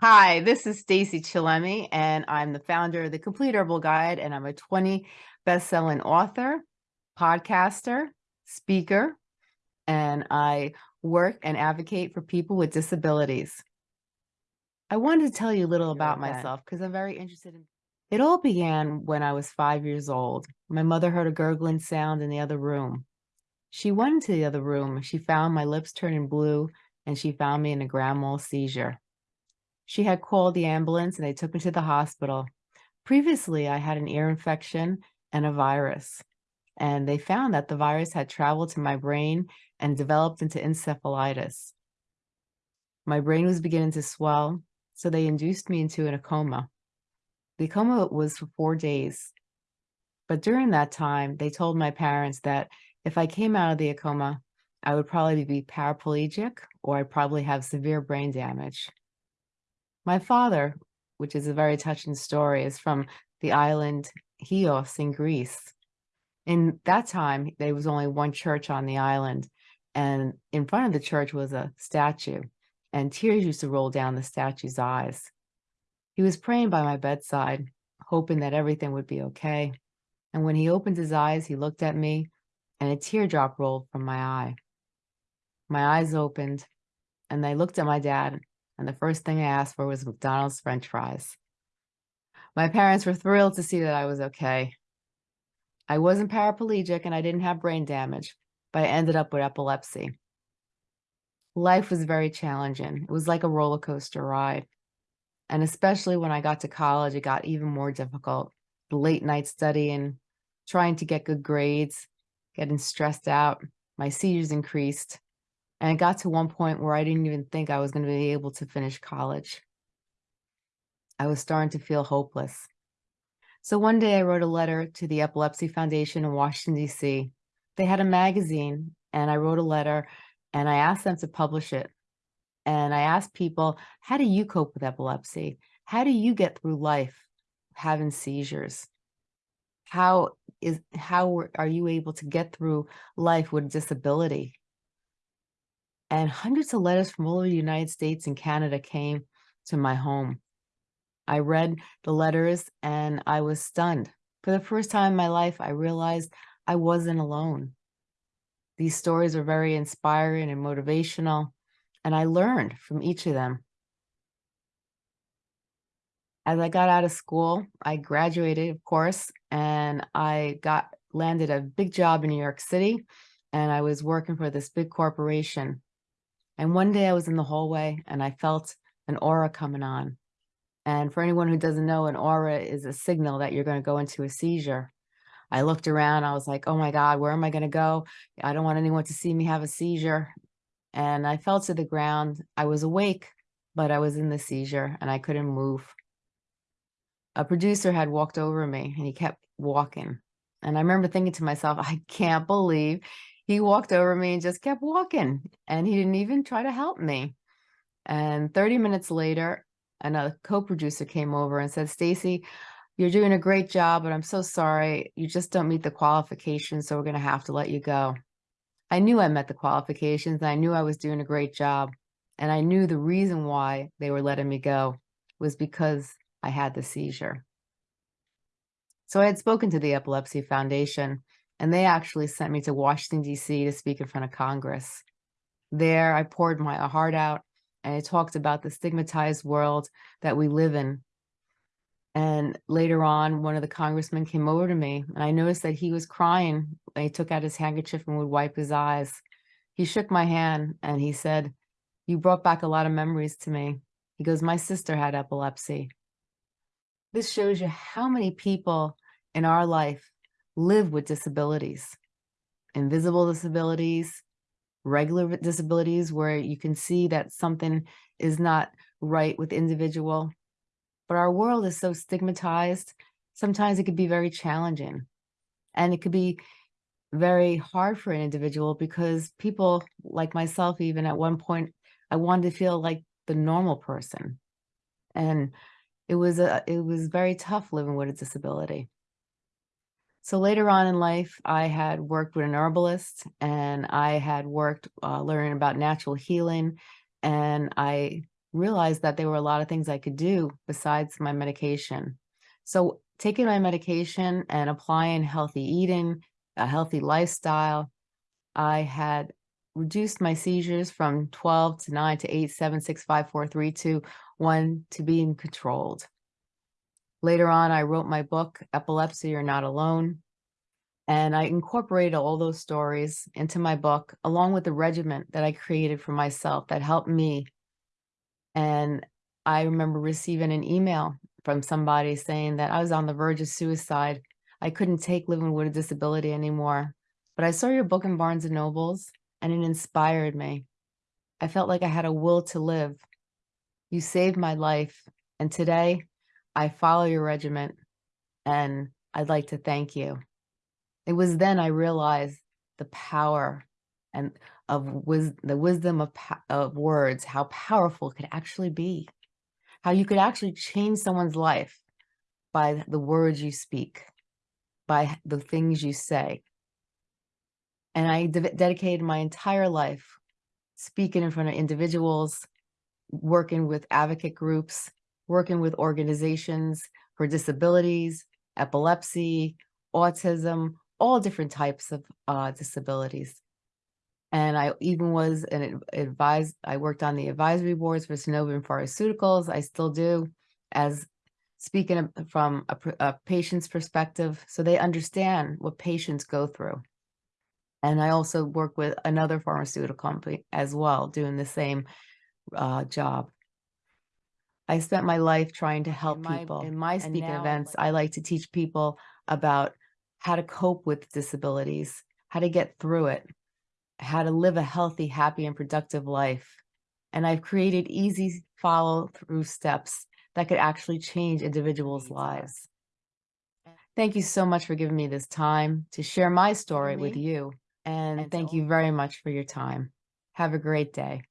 Hi, this is Stacy Chillemi, and I'm the founder of the Complete Herbal Guide, and I'm a 20 best-selling author, podcaster, speaker, and I work and advocate for people with disabilities. I wanted to tell you a little about myself because I'm very interested in it all began when I was five years old. My mother heard a gurgling sound in the other room. She went into the other room. She found my lips turning blue, and she found me in a grand mal seizure. She had called the ambulance and they took me to the hospital. Previously, I had an ear infection and a virus, and they found that the virus had traveled to my brain and developed into encephalitis. My brain was beginning to swell, so they induced me into a coma. The coma was for four days. But during that time, they told my parents that if I came out of the coma, I would probably be paraplegic or I'd probably have severe brain damage. My father, which is a very touching story, is from the island Chios in Greece. In that time, there was only one church on the island, and in front of the church was a statue, and tears used to roll down the statue's eyes. He was praying by my bedside, hoping that everything would be okay. And when he opened his eyes, he looked at me, and a teardrop rolled from my eye. My eyes opened, and I looked at my dad, and the first thing I asked for was McDonald's french fries. My parents were thrilled to see that I was okay. I wasn't paraplegic and I didn't have brain damage, but I ended up with epilepsy. Life was very challenging. It was like a roller coaster ride. And especially when I got to college, it got even more difficult. Late night studying, trying to get good grades, getting stressed out, my seizures increased. And it got to one point where I didn't even think I was going to be able to finish college. I was starting to feel hopeless. So one day I wrote a letter to the Epilepsy Foundation in Washington, D.C. They had a magazine and I wrote a letter and I asked them to publish it. And I asked people, how do you cope with epilepsy? How do you get through life having seizures? How is how are you able to get through life with disability? And hundreds of letters from all over the United States and Canada came to my home. I read the letters and I was stunned. For the first time in my life, I realized I wasn't alone. These stories are very inspiring and motivational, and I learned from each of them. As I got out of school, I graduated, of course, and I got landed a big job in New York City, and I was working for this big corporation. And one day I was in the hallway and I felt an aura coming on. And for anyone who doesn't know, an aura is a signal that you're going to go into a seizure. I looked around, I was like, oh my God, where am I going to go? I don't want anyone to see me have a seizure. And I fell to the ground. I was awake, but I was in the seizure and I couldn't move. A producer had walked over me and he kept walking. And I remember thinking to myself, I can't believe he walked over me and just kept walking and he didn't even try to help me. And 30 minutes later, another co-producer came over and said, Stacy, you're doing a great job, but I'm so sorry. You just don't meet the qualifications, so we're going to have to let you go. I knew I met the qualifications I knew I was doing a great job. And I knew the reason why they were letting me go was because I had the seizure. So I had spoken to the Epilepsy Foundation and they actually sent me to Washington, D.C. to speak in front of Congress. There, I poured my heart out and I talked about the stigmatized world that we live in. And later on, one of the congressmen came over to me and I noticed that he was crying. He took out his handkerchief and would wipe his eyes. He shook my hand and he said, you brought back a lot of memories to me. He goes, my sister had epilepsy. This shows you how many people in our life live with disabilities, invisible disabilities, regular disabilities where you can see that something is not right with individual. But our world is so stigmatized, sometimes it could be very challenging. And it could be very hard for an individual because people like myself, even at one point, I wanted to feel like the normal person. And it was a, it was very tough living with a disability. So later on in life, I had worked with an herbalist and I had worked uh, learning about natural healing and I realized that there were a lot of things I could do besides my medication. So taking my medication and applying healthy eating, a healthy lifestyle, I had reduced my seizures from 12 to 9 to 8, 7, 6, 5, 4, 3, 2, 1 to being controlled. Later on, I wrote my book, Epilepsy You're Not Alone. And I incorporated all those stories into my book, along with the regiment that I created for myself that helped me. And I remember receiving an email from somebody saying that I was on the verge of suicide. I couldn't take living with a disability anymore. But I saw your book in Barnes and Nobles and it inspired me. I felt like I had a will to live. You saved my life. And today I follow your regiment and I'd like to thank you. It was then I realized the power and of wis the wisdom of, of words, how powerful it could actually be, how you could actually change someone's life by the words you speak, by the things you say. And I de dedicated my entire life speaking in front of individuals, working with advocate groups, working with organizations for disabilities, epilepsy, autism, all different types of uh, disabilities. And I even was an advised, I worked on the advisory boards for Sanofi Pharmaceuticals. I still do as speaking from a, a patient's perspective, so they understand what patients go through. And I also work with another pharmaceutical company as well, doing the same uh, job. I spent my life trying to help in my, people. In my speaking events, I like to teach people about how to cope with disabilities, how to get through it, how to live a healthy, happy, and productive life. And I've created easy follow through steps that could actually change individuals' lives. Thank you so much for giving me this time to share my story with you. And thank you very much for your time. Have a great day.